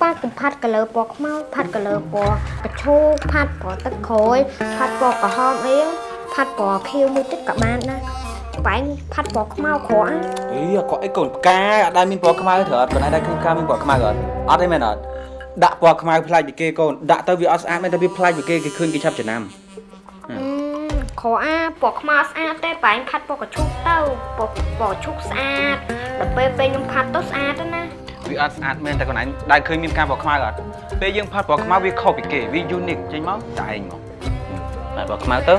ប៉ាកុំផាត់កលើពណ៌ខ្មៅផាត់កលើពណ៌កញ្ឈូផាត់ពណ៌ទឹកក្រូចផាត់ពណ៌ក្រហមអីផាត់ពណ៌ខៀវមួយតិចក៏បានដែរបែងផាត់ពណ៌ខ្មៅក្រក់ណាអីអកអីកូនផ្កាអត់ដែលមានពណ៌ខ្មៅត្រូវអត់កូនឯងដែលឃើញផ្កាមានពណ៌ខ្មៅអត់អត់ទេមែនអត់ដាក់ពណ៌ខ្មៅផ្លាច់ពីគេកូនដាក់ទៅវាអត់ស្អាតមែនតែវាផ្លាច់ពីគេគេឃើញគេឆាប់ចំណាំអឺក្រអាពណ៌ខ្មៅស្អាតទេបែងផាត់ពណ៌កញ្ឈូទៅពណ៌ពណ៌ឈូកស្អាតដល់ពេលពេលខ្ញុំផាត់ទៅស្អាតទៅណា វាអត់ស្អាតមែនតែកូនឯងដែលឃើញមានផ្កាពណ៌ខ្មៅអត់ពេលយើងផាត់ពណ៌ខ្មៅវាខុសពីគេវា unique ចេញមកតែឯងមកហើយពណ៌ខ្មៅទៅ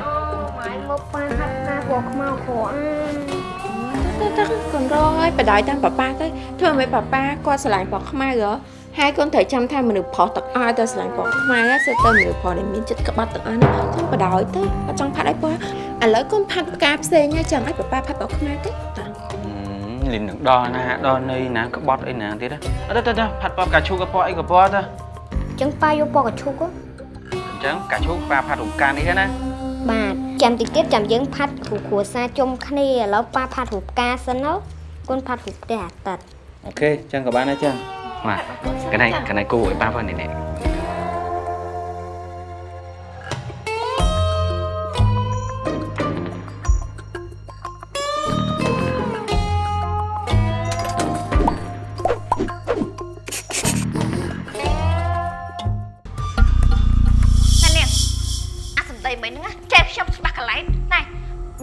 បែងមកប៉ាផាត់ផ្កាពណ៌ខ្មៅក្រអាទៅទៅកូនរងហើយបដ ாய் តាមប៉ាប៉ាទៅធ្វើឲ្យប៉ាប៉ាគាត់ស្រឡាញ់ពណ៌ខ្មៅហ៎ហើយកូនត្រូវចាំថាមនុស្សប្រុសទាំងអស់ទៅស្រឡាញ់ពណ៌ខ្មៅហើយសិតទៅមនុស្សប្រុសដែលមានចិត្តក្បត់ទាំងអស់ហ្នឹងចាំបដ ாய் ទៅអត់ចង់ផាត់ឲ្យពណ៌ឥឡូវកូនផាត់ផ្កាផ្សេងហើយចាំឲ្យប៉ាប៉ាផាត់ពណ៌ខ្មៅទេតា លីននឹងដល់ណាដល់នៃណាក្បត់អីណាទៀតអត់ទៅទៅផាត់ពណ៌ផ្កាឈូកក៏ពណ៌អីក៏ពណ៌ទៅអញ្ចឹងប៉ាយកពណ៌កញ្ឈូកហ៎អញ្ចឹងផ្កាឈូកប៉ាផាត់រំការនេះណាបាទចាំតិចទៀតចាំយើងផាត់គ្រូគ្រួសារជុំគ្នាឥឡូវប៉ាផាត់រូបផ្កាសិនទៅកូនផាត់រូបផ្ទះអាទិត្យអូខេអញ្ចឹងក៏បានដែរចឹងបាទកណៃកណៃគូឲ្យប៉ាផងនេះនេះ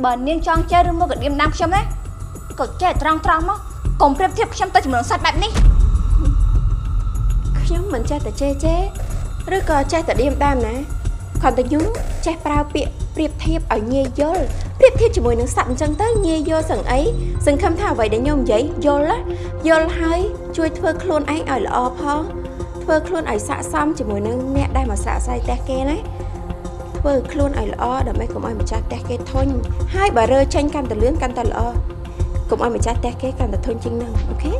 បើនាងចង់ចេះឬមកក៏ឌៀមដាំខ្ញុំណាក៏ចេះត្រង់ត្រង់មកកុំប្រៀបធៀបខ្ញុំទៅចំនួនសត្វបែបនេះខ្ញុំមិនចេះតែចេះចេះឬក៏ចេះតែឌៀមដាមណាគ្រាន់តែខ្ញុំចេះប្រើពាក្យប្រៀបធៀបឲ្យងាយយល់ប្រៀបធៀបជាមួយនឹងសត្វអញ្ចឹងទៅងាយយល់សឹងអីសង្ឃឹមថាអ្វីដែលខ្ញុំនិយាយយល់ណាយល់ហើយជួយធ្វើខ្លួនឯងឲ្យល្អផងធ្វើខ្លួនឲ្យស័ក្តិសមជាមួយនឹងអ្នកដែលមកស្រាក់ស្រាយផ្ទះគេណា ធ្វើខ្លួនឲ្យល្អដើម្បីកុំឲ្យម្ចាស់ផ្ទះគេធុញហើយបើរើចេញកាន់តែលឿនកាន់តែល្អកុំឲ្យម្ចាស់ផ្ទះគេកាន់តែធុញជាងនឹងអូខេ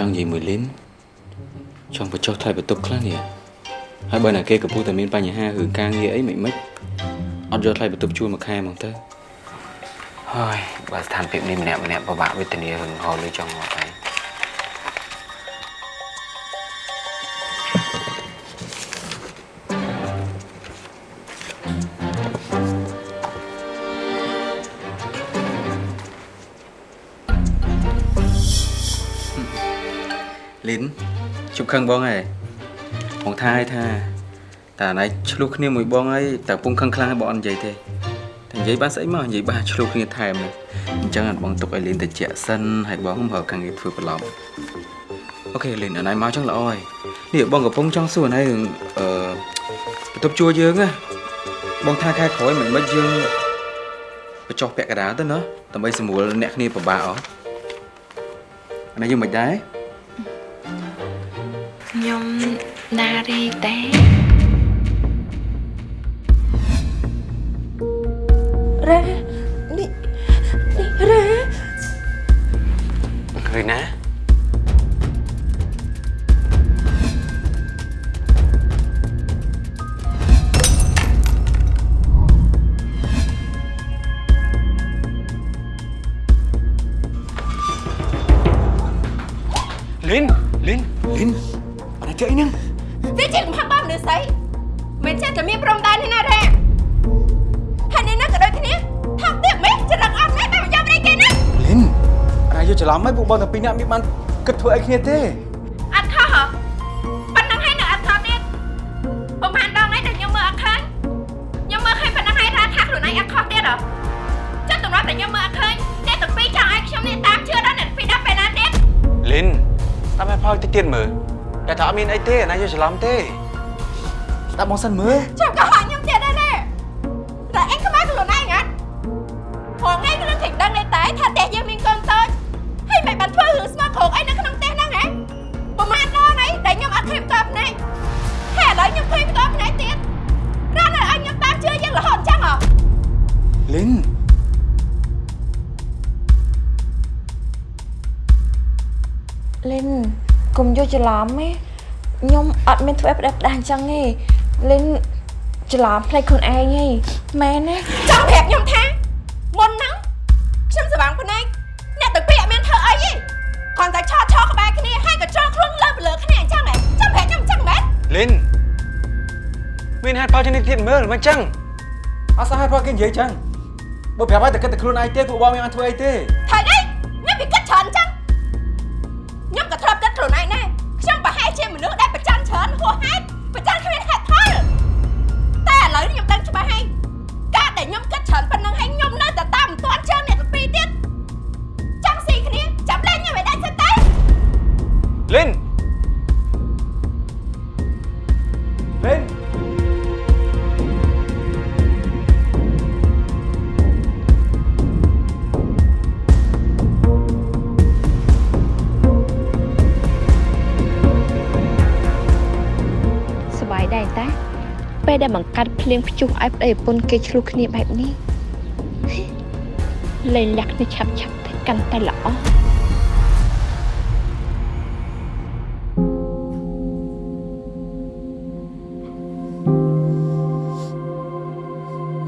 ចង់និយាយមួយលីនចង់បញ្ចុះថ្លៃបន្ទប់ខ្លះនេះហើយបើណាគេកំពុងតែមានបញ្ហារឿងការងារអីមិនមិនអត់យកថ្លៃបន្ទប់ជួលមួយខែហ្មងទៅហើយបើស្ថានភាពនេះម្នាក់ម្នាក់ពិបាកវេទនារឿងហៅលុយចង់មកហើយ ខឹងបងហើយបងថាឲ្យថាតែណៃឆ្លោះគ្នាមួយបងហើយតែពុំខឹងខ្លាំងហើយបងអត់និយាយទេតែនិយាយបានស្អីមកនិយាយបានឆ្លោះគ្នាថែមនេះអញ្ចឹងអត់បងទុកឲ្យលីនទៅជាក់សិនហើយបងមើលខាងងារធ្វើប្រឡំអូខេលីនអណៃមកចឹងល្អហើយនេះបងកំពុងចង់សួរណៃរឿងអឺបន្ទប់ជួលយើងណាបងថាខែក្រោយមិនមិនយើងបញ្ចុះពាក់កណ្ដាលទៅណាដើម្បីសម្រួលអ្នកគ្នាពិបាកអស់អានេះយើងមិនដែរ ណា គិតធ្វើអីគ្នាទេអត់ខុសហ៎ប៉ុណ្ណឹងហើយនៅអត់ខុសទៀតប្រហែលដងហើយដែលខ្ញុំមើលអត់ឃើញខ្ញុំមើលឃើញប៉ុណ្ណឹងហើយថាថាខ្លួនឯងអត់ខុសទៀតហ៎ចុះតម្រាប់តែខ្ញុំមើលអត់ឃើញអ្នកទាំងពីរចង់ឲ្យខ្ញុំនេះតាមជឿដល់អ្នកទាំងពីរដល់ពេលណាទៀតលីនតាមឲ្យផលតិចទៀតមើលតែថាអត់មានអីទេណាយកច្រឡំទេស្ដាប់បងសិនមើលចាំកុ ច្រឡំទេខ្ញុំអត់មានធ្វើផ្ដេសផ្ដាស់អញ្ចឹងទេលិនច្រឡំផ្លេចខ្លួនឯងទេមែនទេចង់ប្រាប់ខ្ញុំថាមុនហ្នឹងខ្ញុំសវាងភ្នែកអ្នកទាំងពីរអត់មានធ្វើអីទេគ្រាន់តែឆោតឆោក្បែរគ្នាហើយក៏ចោលខ្លួនលើលើគ្នាអញ្ចឹងហ៎ចង់ប្រាប់ខ្ញុំអញ្ចឹងមែនលីនមានហេតុផលជានេះទៀតមើលមិនចឹងអត់សោះហេតុផលគេនិយាយចឹងបើប្រាប់ឲ្យតែគិតតែខ្លួនឯងទេពួកបងមានបានធ្វើអីទេ បង្កាត់ភ្លៀងព្យុះឲ្យប្តីប្រពន្ធគេឆ្លោះគ្នាបែបនេះលេងលាក់គ្នាឆាប់ឆាប់ទៅកាន់តែល្អ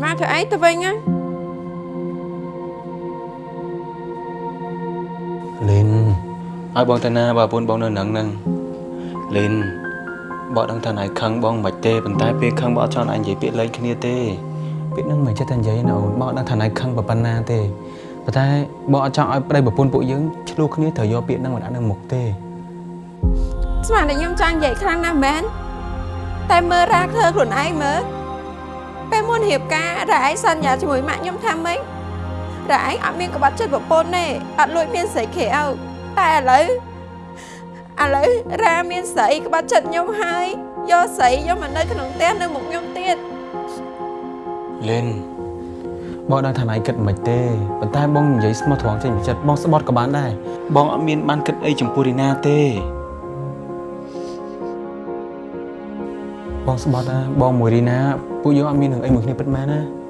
មកធ្វើអីទៅវិញហ៎លីនឲ្យបងទៅណាបើប្រពន្ធបងនៅនឹងហ្នឹងលីន បងដឹងថាណៃខឹងបងមិនទេប៉ុន្តែពេលខឹងបងអត់ចង់ឲ្យនិយាយពាក្យលេងគ្នាទេពាក្យហ្នឹងមិនចេះតែនិយាយណាអូនបងដឹងថាណៃខឹងប៉ុណ្ណាទេប៉ុន្តែបងអត់ចង់ឲ្យប្តីប្រពន្ធពួកយើងឆ្លោះគ្នាត្រូវយកពាក្យហ្នឹងមកដាក់នៅមុខទេស្មានតែខ្ញុំចង់និយាយខ្លាំងណាស់មែនតែមើលរ៉ាធ្វើខ្លួនឯងមើលពេលមុនរៀបការរ៉ាឯងសន្យាជាមួយម៉ាក់ខ្ញុំថាម៉េចរ៉ាឯងអត់មានក្បត់ចិត្តប្រពន្ធទេអត់លួចមានស្រីខេអោតែឥឡូវ ឥឡូវរ៉ាមានស្រីក្បត់ចិត្តខ្ញុំហើយយកស្រីយកមកនៅក្នុងផ្ទះនៅមុខខ្ញុំទៀតលីនបងដឹងថាណៃគិតមិនទេប៉ុន្តែបងនិយាយស្មោះត្រង់ចេញពីចិត្តបងស្បត់ក៏បានដែរបងអត់មានបានគិតអីចំពោះរីណាទេបងស្បត់ណាបងមួយរីណាពួកយើងអត់មាននឹងអីមួយគ្នាពិតមែនណា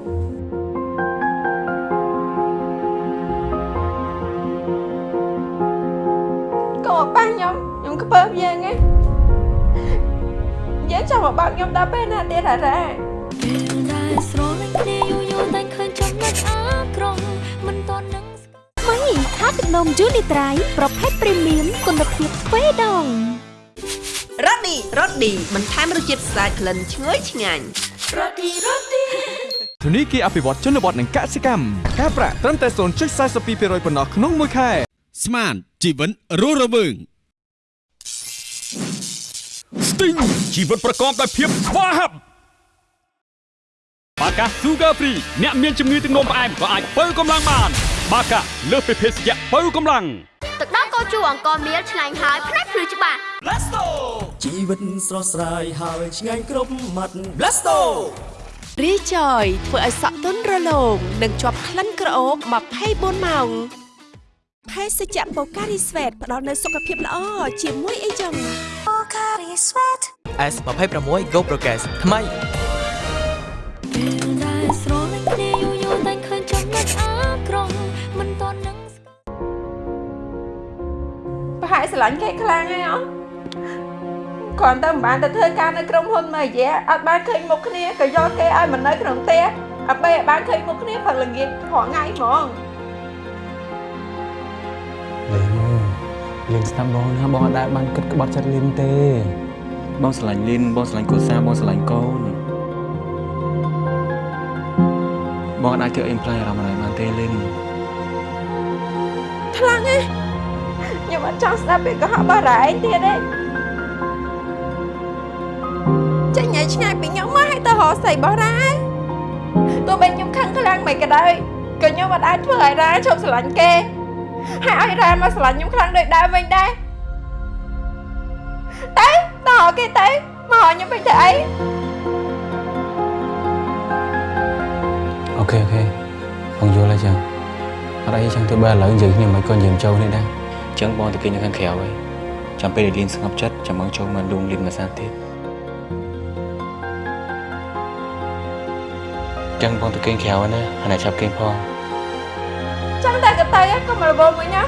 ខ្ញុំខ្ញុំខ្ពើមយើងណាយើងចាំមកបើកខ្ញុំដល់ពេលណាទៀតហ่าរ៉ាពេលដែលស្រលាញ់គ្នាយូរយូរតែឃើញចំណុចអាក្រក់មិនតន់នឹងស្គាល់មីថាទឹកនំយូនីត្រៃប្រភេទព្រីមៀមគុណភាពទ្វេដងរ៉ូឌីរ៉ូឌីបន្ថែមរសជាតិស្អាតក្លិនឈ្ងុយឆ្ងាញ់ធនីគារអភិវឌ្ឍជនបទនិងកសិកម្មការប្រាក់ត្រឹមតែ0.42%ប៉ុណ្ណោះក្នុងមួយខែស្មានជីវិតរស់រវើង ស្ទីងជីវិតប្រកបដោយភាពស្វាហាប់បាកា Sugar Free អ្នកមានជំងឺទឹកនោមផ្អែមក៏អាចបើកម្លាំងបាន បាកាលើសពីភេសជ្ជៈបើកម្លាំងទឹកដោះកោជូអង្គមៀលឆ្ងាញ់ហើយផ្នែកភ្លឺច្បាស់ជីវិតស្រស់ស្រាយហើយឆ្ងាញ់គ្រប់មាត់ Blasto រីចយធ្វើឲ្យសក់ទន់រលោងនិងជាប់ក្លិនក្រអូប24ម៉ោង ភេសជ្ជៈបូការីស្វេតផ្ដល់នូវសុខភាពល្អជាមួយអីចឹង S26 Go Progress ថ្មីពេលដែលស្រលាញ់គ្នាយូរយូរតែឃើញចំណុចអាក្រក់មិនតន់នឹងស្គាល់ប្រហែលស្រឡាញ់គេខ្លាំងហើយអត់គ្រាន់តែមិនបានទៅធ្វើការនៅក្រុមហ៊ុនមួយរយៈអត់បានឃើញមុខគ្នាក៏យកគេឲ្យមកនៅក្នុងផ្ទះអត់បីឲ្យបានឃើញមុខគ្នាព្រឹកល្ងាចរាល់ថ្ងៃហ្មង លៀនស្ដាប់បងណាបងអត់ដែលបានគិតក្បត់ចិត្តលៀនទេ បងស្រឡាញ់លៀនបងស្រឡាញ់កូសាបងស្រឡាញ់កូនបងអត់អាចធ្វើអីផ្លែអារម្មណ៍ណាបានទេលៀនខ្លាំងហ៎ខ្ញុំអត់ចង់ស្ដាប់ពាក្យកុហកបារ៉ាឯងទៀតទេចេញឲ្យឆ្ងាយពីខ្ញុំមកឲ្យទៅរកស្អីបោះរ៉ាទោះបីខ្ញុំខឹងខ្លាំងមិនក៏ដោយក៏ខ្ញុំអត់អាចធ្វើឲ្យរ៉ាឈប់ស្រឡាញ់គេ ហើយឲ្យរ៉ែមកស្រឡាញ់ខ្ញុំខ្លាំងដូចដើមវិញដែរទៅទៅរកគេទៅមករកខ្ញុំវិញទៅអីអូខេអូខេបងយល់ហើយចឹងអត់អីចឹងទៅបើឥឡូវនិយាយគ្នាមិនក៏និយាយចូលនេះដែរចឹងបងទៅគេនៅខាងក្រៅហើយចាំពេលដែលលីនស្ងប់ចិត្តចាំមកចូលមកលួងលីនមួយសាទៀតចឹងបងទៅគេងក្រៅណាអានេះចាប់គេងផង ចឹងតែក៏ទៅឯងក៏មករវល់មួយណា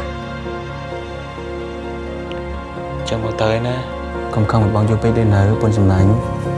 ចឹងបងទៅឯណាកុំខឹងបងយូរពេកទេនៅពុនសំឡាញ់ដេញ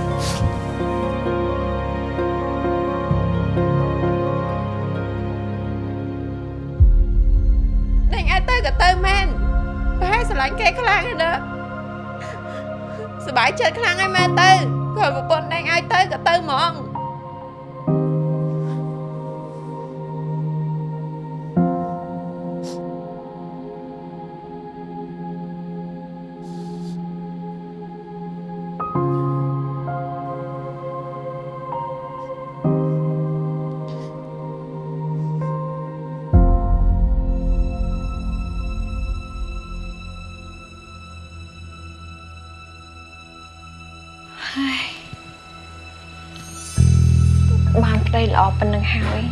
ហើយ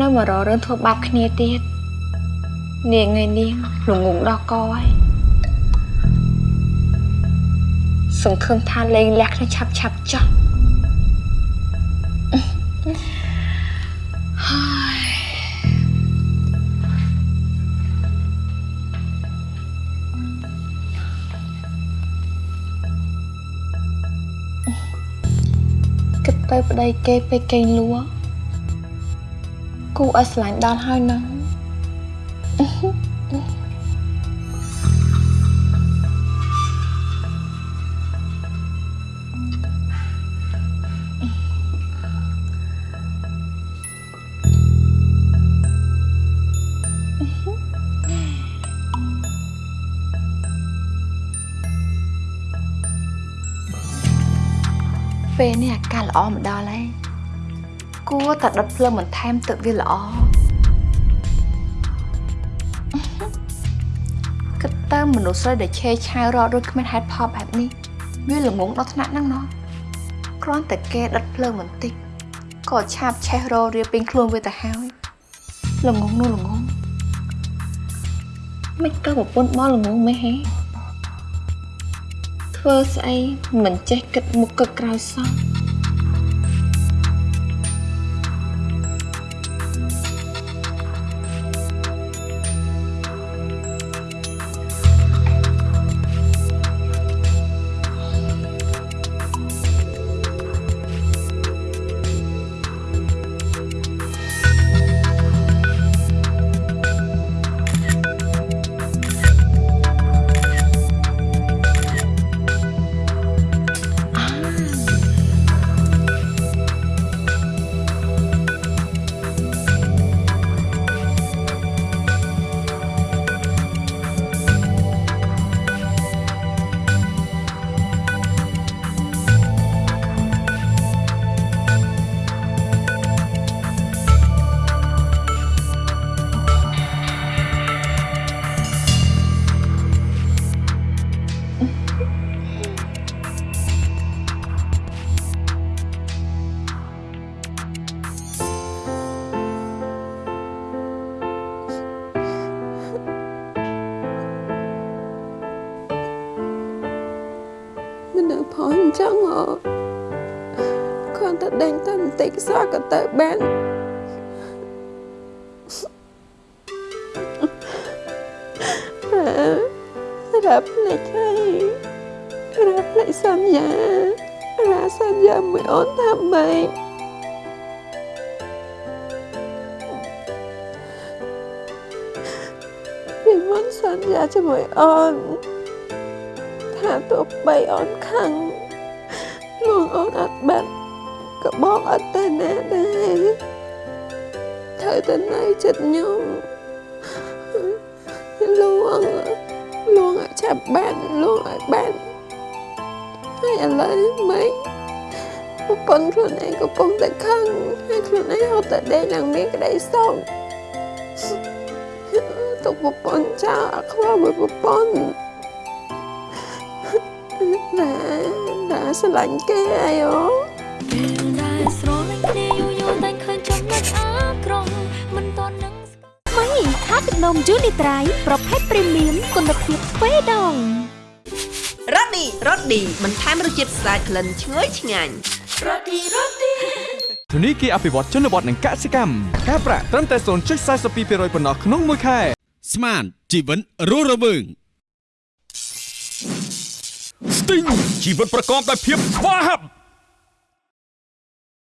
នៅមករករឿងធ្វើបាបគ្នាទៀតនាងថ្ងៃនេះល្ងងដល់កហើយសង្ឃឹមថាលេងលះគ្នាឆាប់ឆាប់ចោះហើយគិតទៅប្តីគេពេលគេងលួ គូឲ្យស្រឡាញ់ដល់ហើយណាពេលនេះអាកាសល្អមកដល់ហើយ គួរតែដុតភ្លើងបន្ថែមទឹកវាល្អគិតទៅមនុស្សស្រីដែលឆេឆាវរកដូចគ្មានហេតុផលបែបនេះវាល្ងងដល់ថ្នាក់ហ្នឹងណោះគ្រាន់តែគេដុតភ្លើងបន្តិចក៏ឆាបឆេះរករៀបពេញខ្លួនវាទៅហើយល្ងងនោះល្ងងមិនក៏ប្រពន្ធមកល្ងងមិនហេធ្វើស្អីមិនចេះគិតមុខគិតក្រោយសោះ តែបន្តិចសោះក៏ទៅបានអើរ៉ាប់ភ្លេចហើយរ៉ាប់ភ្លេចសន្យារ៉ាសន្យាមួយអូនថាម៉េចពីមុនសន្យាជាមួយអូនថាទោះបីអូនខឹង អត់ទៅណាដែរត្រូវទៅនៅចិត្តខ្ញុំលួងលួងឲ្យចាប់បានលួងឲ្យបានហើយឥឡូវមិនប្រពន្ធខ្លួនឯងកំពុងតែខឹងហើយខ្លួនឯងហត់តែដេកឡើងមានក្តីសោកទុកប្រពន្ធចោលអត់ខ្វល់មួយប្រពន្ធ đã đã sao lạnh kê ai ó ពេលដែ លស្រលាញ់គ្នាយូរយូរតែឃើញចំណុចអាក្រក់មិនតន់នឹងថ្មីថាទឹកនំយូនីត្រៃប្រភេទព្រីមៀមគុណភាពទ្វេដងរ៉ូឌីរ៉ូឌីបន្ថែមរសជាតិស្អាតក្លិនឈ្ងុយឆ្ងាញ់រ៉ូឌីរ៉ូឌីធនីគារអភិវឌ្ឍជនបទនិងកសិកម្មការប្រាក់ត្រឹមតែ0.42%ប៉ុណ្ណោះក្នុងមួយខែស្មានជីវិតរស់រវើងស្ទីងជីវិតប្រកបដោយភាពស្វាហាប់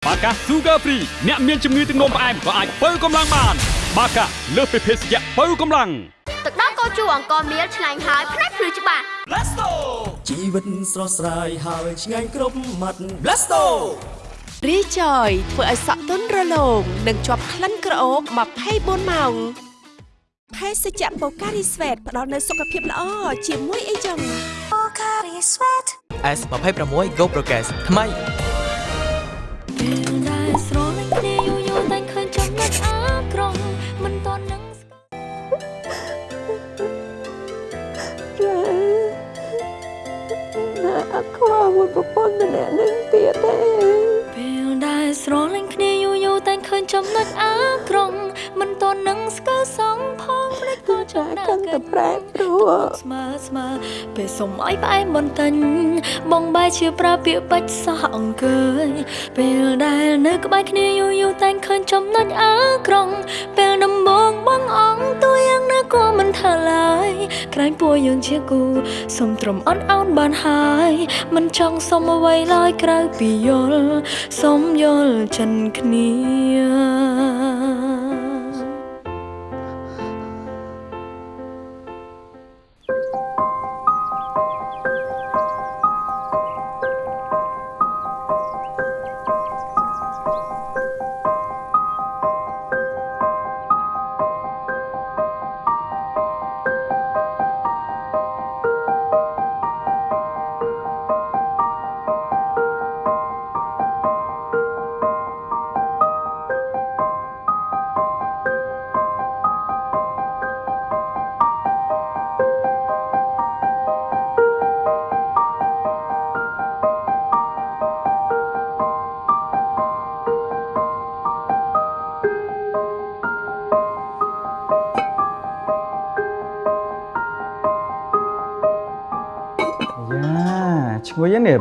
បាកា Sugar Free អ្នកមានជំងឺទឹកនោមផ្អែមក៏អាចបើកម្លាំងបាន បាកាលើសពីភេសជ្ជៈបើកម្លាំងទឹកដោះគោជូរអង្គមៀលឆ្ងាញ់ហើយផ្នែកភ្លឺច្បាស់ Blasto ជីវិតស្រស់ស្រាយហើយឆ្ងាញ់គ្រប់មាត់ Blasto រីចយធ្វើឲ្យសក់ទន់រលោងនិងជាប់ក្លិនក្រអូប24ម៉ោងភេសជ្ជៈបូការីស្វេតផ្ដល់នូវសុខភាពល្អជាមួយអីចឹង S26 Go Progress ថ្មី ពេលដែលស្រលាញ់គ្នាយូរយូរតែឃើញចំណុចអាក្រក់មិនតន់នឹងណាអត់ខ្វល់មួយប្រពន្ធម្នាក់នឹងទៀតទេពេលដែលស្រលាញ់គ្នាយូរយូរតែឃើញចំណុចអាក្រក់មិនតន់នឹងស្គាល់សងផងភ្លេចក៏ចំណែកកាន់តែប្រែប្រួល ស្មើស្មើពេលសុំឲ្យផ្អែមបន្តិចបងបែរជាប្រើពាក្យបាច់សោះអង្គើយពេលដែលនៅក្បែរគ្នាយូរយូរតែឃើញចំណុចអាក្រក់ពេលដំបងបងអងទួយ៉ាងណាក៏មិនថាឡើយក្រែងពួរយើងជាគូសុំត្រឹមអន់អោនបានហើយមិនចង់សុំអ្វីឡើយក្រៅពីយល់សុំយល់ចិនគ្នា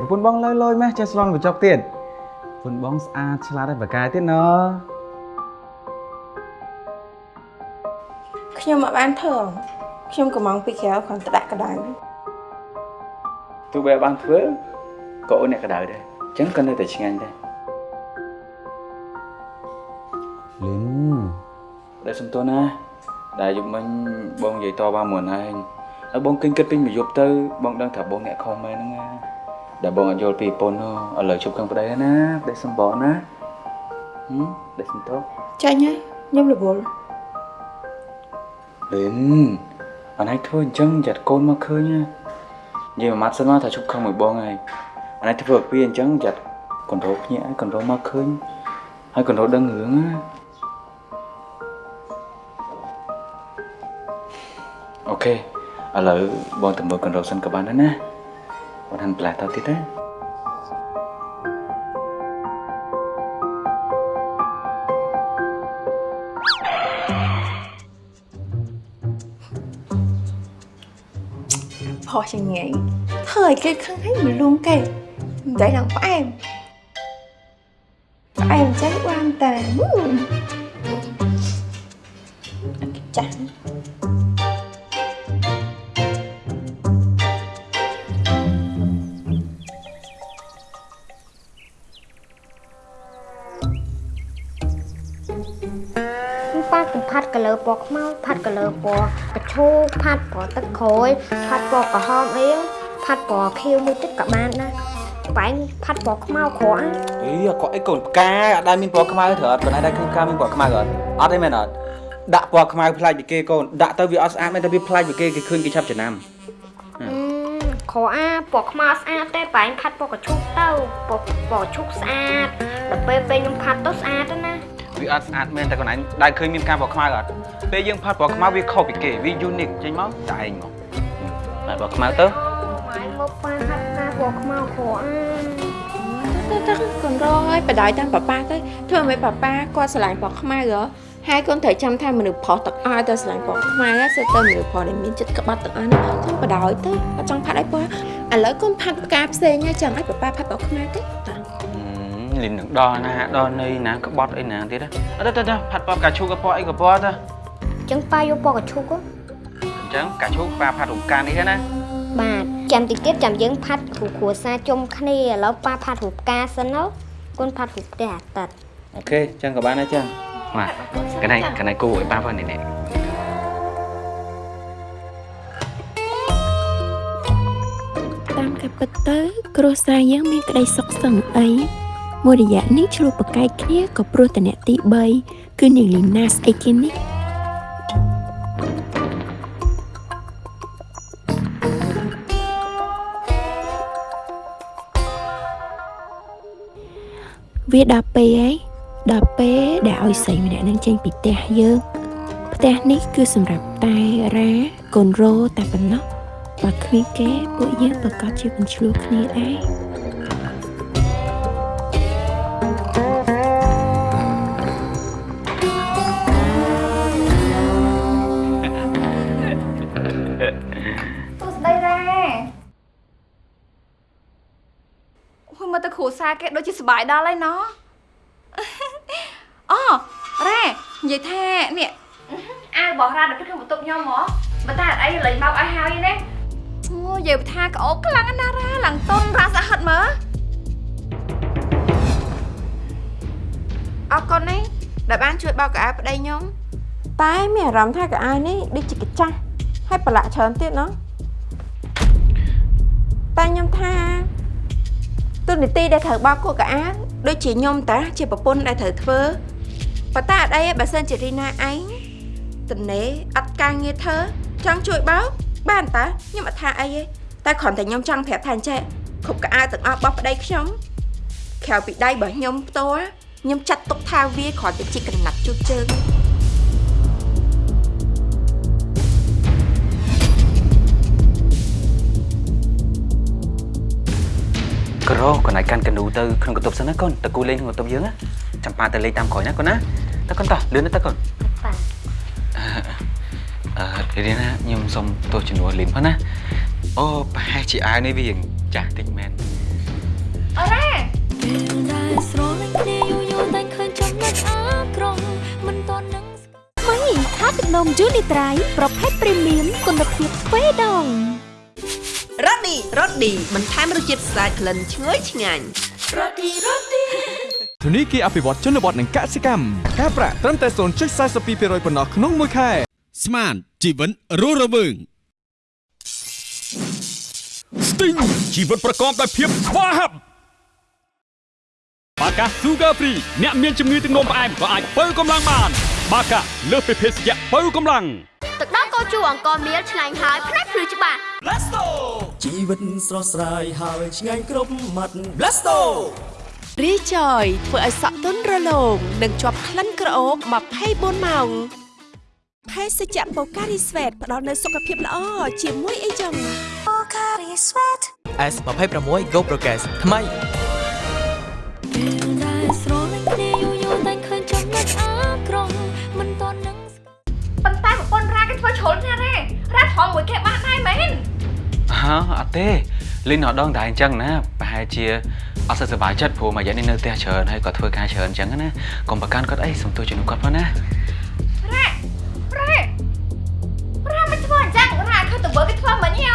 ពន្ធបងលើលយម៉េះចេះស្លន់កញ្ចក់ទៀតប្រពន្ធបងស្អាតឆ្លាតហើយបកាយទៀតណខ្ញុំមិនបានធ្វើខ្ញុំកំងពីក្រៅគ្រាន់តែដាក់កដៅទោះបីបានធ្វើក៏អូនអ្នកកដៅដែរអញ្ចឹងក៏នៅតែឆ្ងាញ់ដែរលីនដែលសំទោសណាដែលយប់មិញបងនិយាយតបានមុនហើយហើយបងគិញគិតពេញមួយយប់ទៅបងដឹងថាបងអ្នកខុសមែនហ្នឹងណា ដែលបងអត់យល់ពីប្រពន្ធនោះឥឡូវជប់ខាងប្តីហើយណាប្តីសំបងណាហឹមដែលសំទោសចាញ់ហើយខ្ញុំរវល់លីនអនឯងធ្វើអញ្ចឹងចាត់កូនមកឃើញណានិយាយមួយម៉ាត់សិនមកថាជប់ខឹងមួយបងហើយអនឯងធ្វើពីអញ្ចឹងចាត់កណ្ដោភ្ញាក់ហើយកណ្ដោមកឃើញហើយកណ្ដោដឹងរឿងណាអូខេឥឡូវបងទៅមើលកណ្ដោសិនក៏បានដែរណា បងហាន់ផ្លែតទៀតណាផុសជាងងាយធ្វើឲ្យគេខឹង ប៉ាកំផាត់កលើពណ៌ខ្មៅផាត់កលើពណ៌កឈូផាត់ពណ៌ទឹកក្រូចផាត់ពណ៌ក្រហមអីផាត់ពណ៌ខៀវមួយទឹកក៏បានដែរបែងផាត់ពណ៌ខ្មៅក្រក់ណាអីអត់អីកូនផ្កាអត់ដែលមានពណ៌ខ្មៅទេអត់ប៉ុន្តែដែលឃើញផ្កាមានពណ៌ខ្មៅអត់អត់ទេមែនអត់ដាក់ពណ៌ខ្មៅផ្លាច់ពីគេកូនដាក់ទៅវាអត់ស្អាតមែនតែវាផ្លាច់ពីគេគេឃើញគេឆាប់ចំណាំអឺក្រក់អាពណ៌ខ្មៅស្អាតទេបែងផាត់ពណ៌កឈូទៅពណ៌ពណ៌ឈូស្អាតដល់ពេលពេលខ្ញុំផាត់ទៅស្អាតទៅណា វាអត់ស្អាតមែនតែកូនឯងដែលឃើញមានផ្កាពណ៌ខ្មៅអត់ពេលយើងផាត់ពណ៌ខ្មៅវាខុសពីគេវា unique ចេញមកតែឯងមកហើយពណ៌ខ្មៅទៅម៉ែមកប៉ាផាត់ផ្កាពណ៌ខ្មៅក្រក់អាទៅទៅកូនរងឲ្យបដ ாய் តាមប៉ាប៉ាទៅធ្វើឲ្យប៉ាប៉ាគាត់ស្រឡាញ់ពណ៌ខ្មៅហ៎ហើយកូនត្រូវចាំថាមនុស្សប្រុសទាំងអស់ទៅស្រឡាញ់ពណ៌ខ្មៅហ្នឹងសិតទៅមនុស្សប្រុសដែលមានចិត្តក្បត់ទាំងអស់ហ្នឹងចាំបដ ாய் ទៅអត់ចង់ផាត់ឲ្យពណ៌ឥឡូវកូនផាត់ផ្កាផ្សេងហើយចង់ឲ្យប៉ាប៉ាផាត់ពណ៌ខ្មៅទេតា លលីននឹងដល់ណាដល់នៃណាក្បត់អីណាទៀតអត់ទៅទៅផាត់ពណ៌កាឈូកពណ៌អីក៏ពណ៌ទៅចឹងប៉ាយកពណ៌កញ្ឈុកហ៎អញ្ចឹងកាឈូកប៉ាផាត់រំការនេះណាបាទចាំតិចទៀតចាំយើងផាត់គ្រូគ្រួសារជុំគ្នាឥឡូវប៉ាផាត់រូបការសិនទៅគុនផាត់រូបផ្ទះអាទិត្យអូខេអញ្ចឹងក៏បានដែរចឹងបាទកណៃកណៃគូឲ្យប៉ាផងនេះនេះតាមការពិតទៅគ្រួសារយើងមានក្តីសុខសឹងអី មួយរយៈនេះឆ្លោះប្រកែកគ្នាក៏ព្រោះតែអ្នកទី3គឺនាងលីណាស្អីគេនេះវាដល់ពេលហើយដល់ពេលដែលឲ្យស្រីម្នាក់នឹងចេញពីផ្ទះយើងផ្ទះនេះគឺសម្រាប់តែរ៉ាកូនរោតែប៉ុណ្ណោះបើគ្មានគេពួកយើងប្រកាសជាមិនឆ្លោះគ្នាដែរ គ្រូសាគេដូចជាសប្បាយដល់ហើយណោះអូរ៉ានិយាយថានេះអាវរបស់រ៉ានៅក្នុងបន្ទប់ខ្ញុំហ៎បើតែអត់អីលេងមកឲ្យហើយណាអូនិយាយថាក្អូកខ្លាំងណាស់រ៉ាឡើងតុនរ៉ាសាហិតមើលអរគុណណាដែលបានជួយបោកកៅអៅប្តីខ្ញុំតែមានអារម្មណ៍ថាកៅអៅនេះដូចជាកាចាស់ហើយប្រឡាក់ច្រើនទៀតណោះតែខ្ញុំថា ទូនីតិដែលត្រូវបោកគួរកៅអៅដូចជាខ្ញុំតាជាប្រពន្ធដែលត្រូវធ្វើប៉ុន្តែអត់អីទេបើសិនជារីណាឯងតនេអត់ការងារធ្វើចង់ជួយបោកបានតាខ្ញុំអត់ថាអីទេតែគ្រាន់តែខ្ញុំចង់ប្រាប់ថាអញ្ចេះគ្រប់កៅអៅទាំងអស់របស់ប្តីខ្ញុំក្រៅពីដៃរបស់ខ្ញុំផ្ទាល់ខ្ញុំចាត់ទុកថាវាគ្រាន់តែជាកណាត់ជូតជើង ក្រកណៃកាន់កនូទៅក្នុងកន្ទប់សិនណាកូនតើគូលេងក្នុងកន្ទប់យើងណាចាំប៉ាទៅលេងតាមក្រោយណាកូនណាតើកូនតោះលឿនណាតើកូនបាទអឺរៀនណាខ្ញុំសុំទោសចំនួនលីនផងណាអូប្រហែលជាអាវនេះវាចាស់តិចមែនអូរ៉ាពេលដែលស្រលាញ់គ្នាយូរយូរតែឃើញចំណុចអាក្រង់មិនតន់នឹងថ្មីថាទឹកនំយូនីត្រៃប្រភេទព្រីមៀមគុណភាពទ្វេដង រ៉ូឌីរ៉ូឌីបន្ថែមរសជាតិស្អាតក្លិនឈ្ងុយឆ្ងាញ់រ៉ូឌីរ៉ូឌីធនីគារអភិវឌ្ឍជនបទនិងកសិកម្មការប្រាក់ត្រឹមតែ0.42%ប៉ុណ្ណោះក្នុងមួយខែស្មានជីវិតរស់រវើងស្ទីងជីវិតប្រកបដោយភាពស្វាហាប់បាកា Sugar Free អ្នកមានជំងឺទឹកនោមផ្អែមក៏អាចបើកម្លាំងបាន បាកាលើសពីភេសជ្ជៈបើកម្លាំងទឹកដោះគោជូរអង្គមៀលឆ្ងាញ់ហើយផ្នែកភ្លឺច្បាស់ Blasto ជីវិតស្រស់ស្រាយហើយឆ្ងាញ់គ្រប់មាត់ Blasto រីចយធ្វើឲ្យសក់ទន់រលោងនិងជាប់ក្លិនក្រអូប24ម៉ោងភេសជ្ជៈបូការីស្វេតផ្ដល់នូវសុខភាពល្អជាមួយអីចឹង S26 Go Progress ថ្មីពេលដែលស្រ ហ៎អត់ទេលេងនៅដងតែអញ្ចឹងណាប្រហែលជាអត់សូវសប្បាយចិត្តព្រោះមួយយ៉ាងនេះនៅផ្ទះច្រើនហើយគាត់ធ្វើការច្រើនអញ្ចឹងណាកុំប្រកាន់គាត់អីសុំទោសជំនួសគាត់ផងណារ៉ារ៉ារ៉ាមិនធ្វើអញ្ចឹងរ៉ាឃើញតើបើគេធ្វើមិញហ៎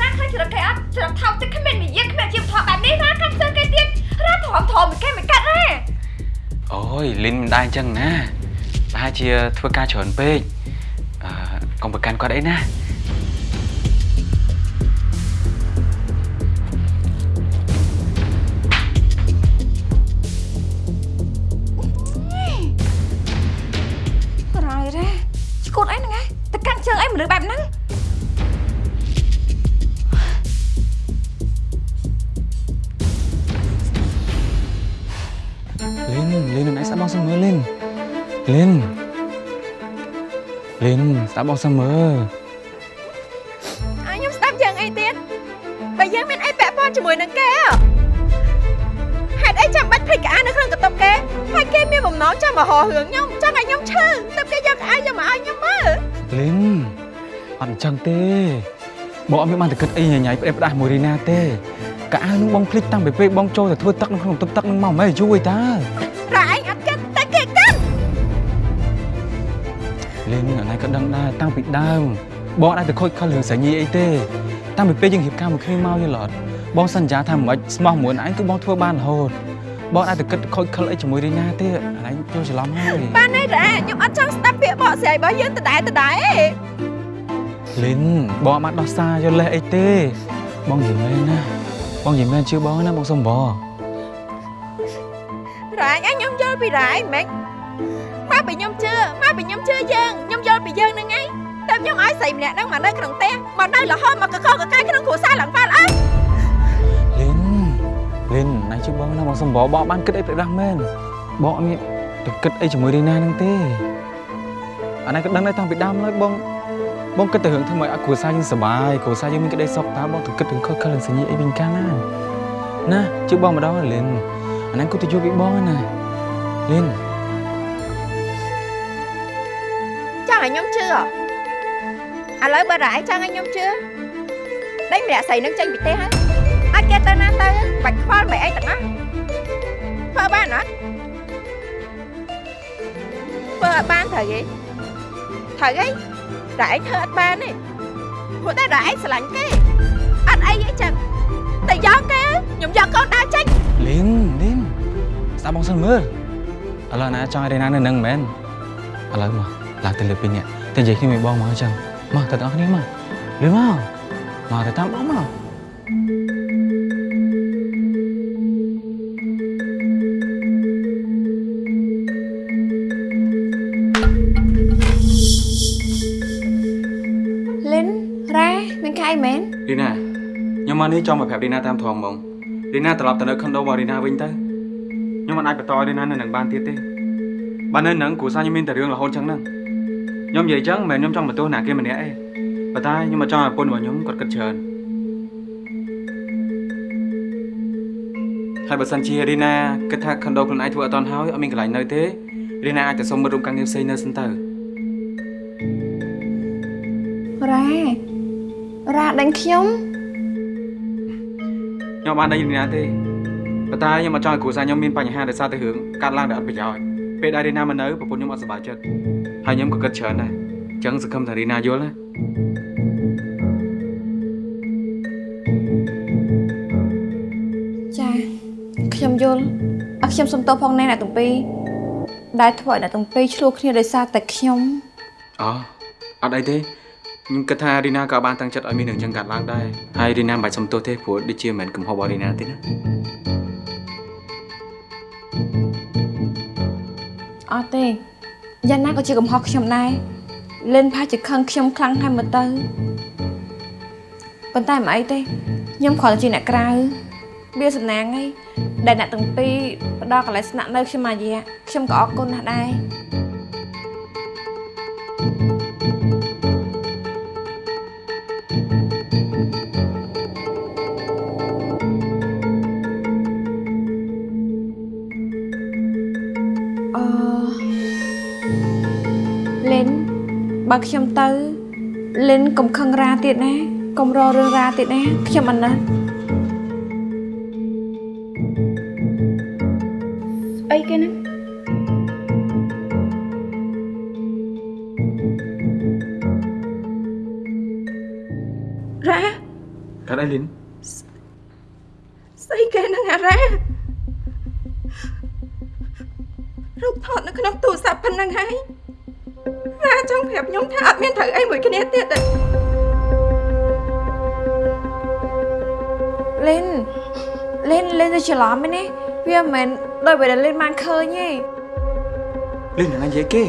រ៉ាឃើញច្រកគេអត់ច្រកថោកទឹកគ្មាននិយាយគ្មានជីវធម៌បែបនេះរ៉ាកាត់ផ្សេងគេទៀតរ៉ាធំធំមិនគេមិនកាត់រ៉ាអូយលីនមិនដែរអញ្ចឹងណាប្រហែលជាធ្វើការច្រើនពេកអឺកុំប្រកាន់គាត់អីណា នស្ដាប់បងសំមើអាខ្ញុំស្ដាប់យ៉ាងអីទៀតបើយើងមានអីពាក់ព័ន្ធជាមួយនឹងគេហេតុអីចាំបាច់ភ្លេចក្អានៅក្នុងកន្ទប់គេហើយគេមានបំណងចង់មកហៅរឿងខ្ញុំចង់ឲ្យខ្ញុំឈឺទើបគេយកក្អាយកមកឲ្យខ្ញុំមើលលីនអត់អញ្ចឹងទេបងអត់មានបានតែគិតអីញ៉ៃញ៉ៃផ្ដេសផ្ដាស់មួយរីណាទេកៅអៅនឹងបងភ្លេចតាំងពីពេលបងចូលទៅធ្វើទឹកនៅក្នុងទឹកទឹកនឹងមកមិនយូរឯតារ៉ា លេងអានេះក៏ដឹងដែរតាំងពីដើមបងអាចទៅខូចខលរឿងសញ្ញាអីទេតាំងពីពេលយើងរៀបការមួយគ្នាមកយល់អត់បងសន្យាថាមិនស្មោះមួយឯងគឺបងធ្វើបានរហូតបងអាចទៅគិតខូចខលអីជាមួយរីណាទេអានេះចូលច្រឡំហើយបានទេរ៉ាខ្ញុំអត់ចង់ស្ដាប់ពាក្យបកស្រាយរបស់យើងដដែលដដែលទេលិនបងអត់បានដោះសារយកលេសអីទេបងនិយាយមែនណាបងនិយាយមែនជឿបងណាបងសុំបងរ៉ាឯងខ្ញុំយល់ពីរ៉ាឯងមិន មកពីខ្ញុំជឿមកពីខ្ញុំជឿយើងខ្ញុំយល់ពីយើងហ្នឹងឯងតែខ្ញុំឲ្យស្រីម្នាក់ហ្នឹងមកនៅក្នុងផ្ទះមកនៅរហូតមកកកកកាយក្នុងគ្រួសារឡើងប៉ាល់អើលិនលិនណាជឿបងណាបងសុំបងបងបានគិតអីប្រដាស់មែនបងអត់មានទៅគិតអីជាមួយរីណាហ្នឹងទេអានេះក៏ដឹងដែរតាំងពីដើមឡើយបងបងគិតទៅរឿងធ្វើឲ្យគ្រួសារយើងសុបាយគ្រួសារយើងមានក្តីសុខតើបងទៅគិតរឿងខុសខលរឿងសញ្ញាអីវិញកាលណាណាជឿបងម្ដងលិនអានេះគូទៅយកពីបងណាលិន ឲ្យខ្ញុំជឿឥឡូវបើរ៉ាឯងចង់ឲ្យខ្ញុំជឿដេញម្នាក់ស្រីនឹងចេញពីផ្ទះហើយអាចគេទៅណាទៅបាច់ខ្វល់មិនអីទាំងអស់ធ្វើបានអត់ធ្វើអត់បានត្រូវទេត្រូវទេរ៉ាឯងធ្វើអត់បានទេព្រោះតែរ៉ាឯងស្រឡាញ់គេអត់អីទេចឹងតែយកគេខ្ញុំយកកូនដើរចេញលីនលីនស្ដាប់បងសិនមើលឥឡូវណាចង់ឲ្យរេណានៅនឹងមែនឥឡូវមក ឡើងទៅលើពីនេះតែនិយាយគ្នាមួយបងមកអញ្ចឹងមកទៅទាំងអស់គ្នាមកលឿនមកមកទៅតាមបងមកលិនរ៉ាមានកាយមែនរីណាខ្ញុំមកនេះចង់មកប្រាប់រីណាតាមធំហ្មងរីណាត្រឡប់ទៅនៅខុនដូរបស់រីណាវិញទៅខ្ញុំមិនអាចបន្តឲ្យរីណានៅនឹងបានទៀតទេបើនៅនឹងគ្រួសារខ្ញុំមានតែរឿងរហូតចឹងហ្នឹង ខ្ញុំនិយាយចឹងមិនមែនខ្ញុំចង់បន្ទោសណាគេម្នាក់ទេប៉ុន្តែខ្ញុំមកចង់ឲ្យប្រពន្ធរបស់ខ្ញុំគាត់គិតច្រើនហើយបើសិនជារីណាគិតថាខុនដូខ្លួនឯងធ្វើអត់តាន់ហើយអត់មានកន្លែងនៅទេរីណាអាចទៅសុំមិត្តរួមការងារផ្សេងនៅសិនទៅរ៉ារ៉ាដេញខ្ញុំខ្ញុំបានដេញរីណាទេប៉ុន្តែខ្ញុំអត់ចង់ឲ្យគ្រួសារខ្ញុំមានបញ្ហាដោយសារតែរឿងកាត់ឡើងដែលអត់ប្រយោជន៍ពេលដែលរីណាមកនៅប្រពន្ធខ្ញុំអត់សប្បាយចិត្ត ហើយខ្ញុំក៏គិតច្រើនដែរអញ្ចឹងសង្ឃឹមថារីណាយល់ណាចាខ្ញុំយល់អត់ខ្ញុំសុំទោសផងណែអ្នកទាំងពីរដែលធ្វើឲ្យអ្នកទាំងពីរឆ្លោះគ្នាដោយសារតែខ្ញុំអូអត់អីទេខ្ញុំគិតថារីណាក៏បានតាំងចិត្តឲ្យមានរឿងចឹងកាត់ឡើងដែរហើយរីណាមិនបាច់សុំទោសទេព្រោះដូចជាមិនមែនកំហុសរបស់រីណាទេណាអត់ទេ យ៉ាងណាក៏ជាកំហុសខ្ញុំដែរលិនផាជាខឹងខ្ញុំខ្លាំងហើយមើលទៅប៉ុន្តែមិនអីទេខ្ញុំគ្រាន់តែជាអ្នកក្រៅវាសំណាងអីដែលអ្នកទាំងពីរផ្ដល់កន្លែងស្នាក់នៅខ្ញុំមួយរយៈខ្ញុំក៏អរគុណណាស់ដែរ បើខ្ញុំទៅលិនកុំខឹងរាទៀតណាកុំរករឿងរាទៀតណាខ្ញុំអាណិត លិនលិនលិនទៅច្រឡំឯនេះវាមិនមែនដោយពេលដែលលិនបានឃើញទេលីនណានិយាយគេ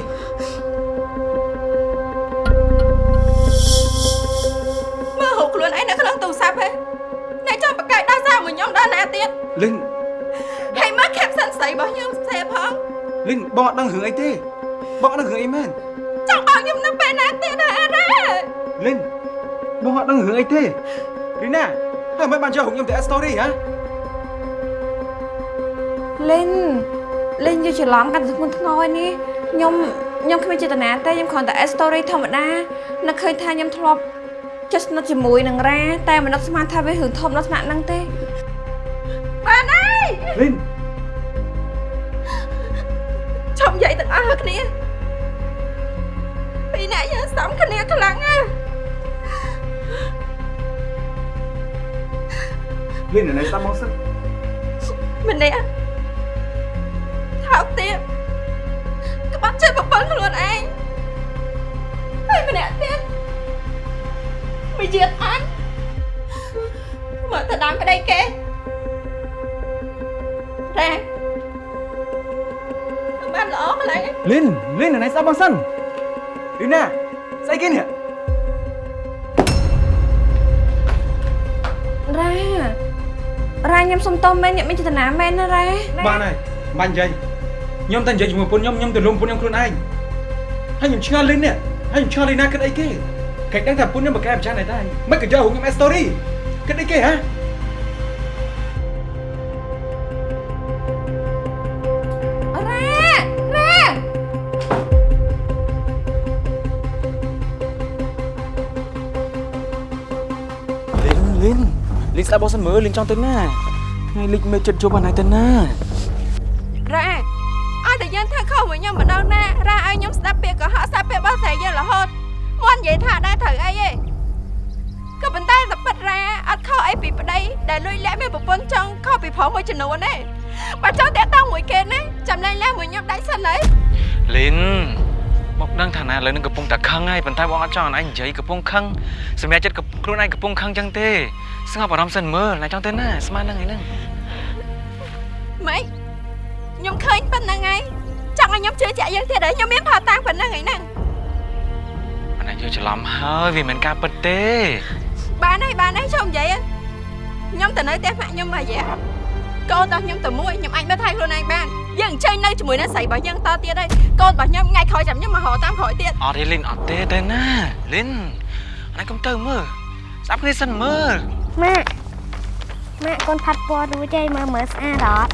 មើលរូបខ្លួនឯងនៅក្នុងទូរស័ព្ទហ៎អ្នកចង់បកកាយដោះសារមួយខ្ញុំដល់ណាទៀតលីនហើយមើល caption ស្រីរបស់ខ្ញុំផ្សេងផងលីនបងអត់ដឹងរឿងអីទេបងអត់ដឹងរឿងអីមែនចង់បោកខ្ញុំនៅពេលណាទៀតហ៎អារ៉ាលីនបងអត់ដឹងរឿងអីទេរីណា ហើយមិនបានយករូបខ្ញុំទៅ story ហ៎លិនលិនយកច្រឡំកាន់តែធ្ងន់ធ្ងរឯនេះខ្ញុំខ្ញុំគ្មានចេតនាទេខ្ញុំគ្រាន់តែ add story ធម្មតានឹកឃើញថាខ្ញុំធ្លាប់ចិត្តស្និទ្ធជាមួយនឹងរ៉ាតែមិននឹកស្មានថាវារឿងធំដល់ថ្នាក់ហ្នឹងទេលីនឈប់និយាយទាំងអស់គ្នាពីរអ្នកយើងសំគ្នាខ្លាំងណាស់ លីននៅស្ដាប់មកសិនម្នាក់ថោកទៀតក្បត់ចិត្តប្រពន្ធខ្លួនឯងហើយម្នាក់ទៀតមួយជាតិអញមកទៅដើមប្តីគេរ៉ាបានល្អកន្លែងលីនលីននៅស្ដាប់មកសិនលីនណាស្អីគេនេះ ខ្ញុំសុំតោមែនអ្នកមានចេតនាមែនណារ៉ាបានហើយបាញ់និយាយខ្ញុំតែនិយាយជាមួយពុនខ្ញុំខ្ញុំទៅលុំពុនខ្ញុំខ្លួនឯងហើយខ្ញុំឆ្ងល់លីននេះហើយខ្ញុំឆ្ងល់លីនណាគិតអីគេគេដឹងថាពុនខ្ញុំបកកែម្ចាស់ណែដែរមិនក៏យកខ្ញុំអេស្តូរីគិតអីគេហ៎រ៉ារ៉ាលីនលីនលីនស្ដាប់បងសិនមើលលីនចង់ទៅណា ថ្ងៃលីនមេចិត្តជប់អាណៃទៅណារ៉ាឲ្យតែយើងធ្វើខុសមួយខ្ញុំម្ដងណារ៉ាឲ្យខ្ញុំស្ដាប់ពាក្យកុហកស្ដាប់ពាក្យបោះតែយើងរហូតមិននិយាយថាដែរត្រូវអីទេក៏ប៉ុន្តែតែប៉ិតរ៉ាអត់ខុសអីពីប្តីដែលលួចលាក់មានប្រពន្ធចង់ខុសពីប្រុសមួយចំនួនទេបើចង់តាក់តងមួយគេណាចាំលែងលាក់មួយខ្ញុំដាច់សិនហើយលីន មកដឹងថាណាឥឡូវនឹងកំពុងតែខឹងហើយប៉ុន្តែបងអត់ចង់ឲ្យឯងនិយាយកំពុងខឹងសម្រាប់ចិត្តខ្លួនឯងកំពុងខឹងចឹងទេស្ងប់អារម្មណ៍សិនមើលណែចង់ទៅណាស្មានហ្នឹងឯហ្នឹងម៉េចខ្ញុំឃើញប៉ុណ្្នឹងហើយចង់ឲ្យខ្ញុំជឿជាក់យើងទៀតហើយខ្ញុំមានផាតាំងប៉ុណ្្នឹងហើយហ្នឹងអានេះយកច្រឡំហើយវាមិនមែនការពិតទេបានហើយបានហើយចូលនិយាយហ្នឹងខ្ញុំទៅនៅផ្ទះម៉ាក់ខ្ញុំមួយរយៈកូនរបស់ខ្ញុំទៅមួយខ្ញុំអាចមើលថែខ្លួនឯងបាន យើងអញ្ជើញនៅជាមួយនឹងស្រីរបស់យើងតទៀតហើយកូនរបស់ខ្ញុំថ្ងៃក្រោយចាំខ្ញុំមកហៅតាមក្រោយទៀតអត់ទេលីនអត់ទេទៅណាលីនអានេះកុំទៅមើលស្ដាប់គ្នាសិនមើលម៉ាក់ម៉ាក់កូនផាត់ពណ៌រួចហើយមើលមើលស្អាតអត់